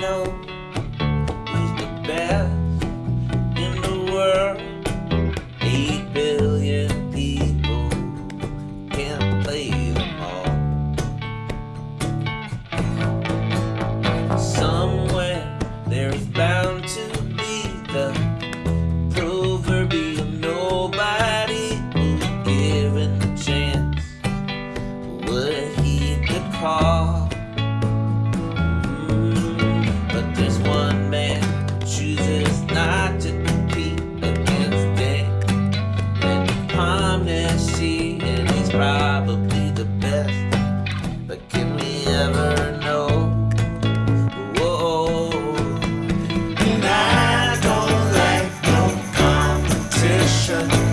know who's the best in the world. Eight billion people can't play them all. Somewhere there is bound to be the proverbial nobody who, given the chance, would heed the call. And he's probably the best. But can we ever know? Whoa. And I don't like no competition.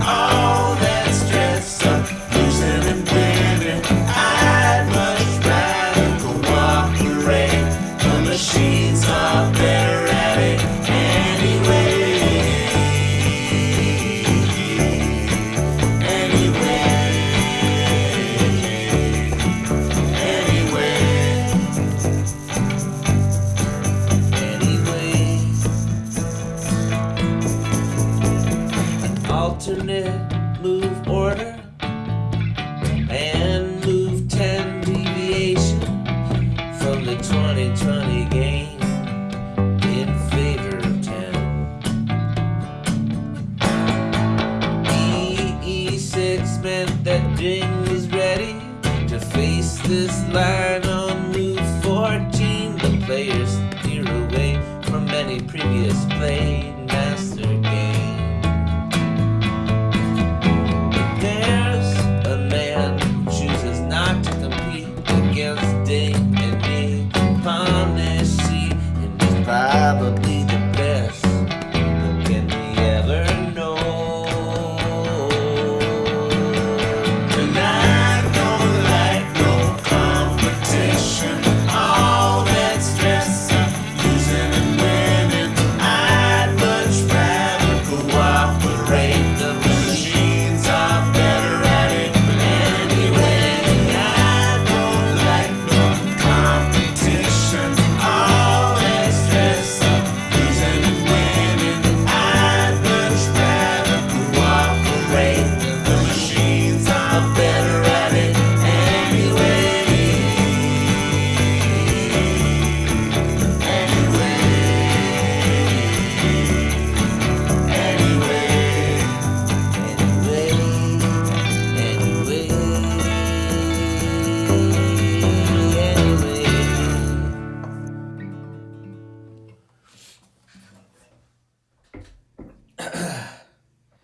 Alternate move order and move 10 deviation from the 2020 game in favor of 10. EE6 meant that Jing was ready to face this line on move 14. The players steer away from any previous play.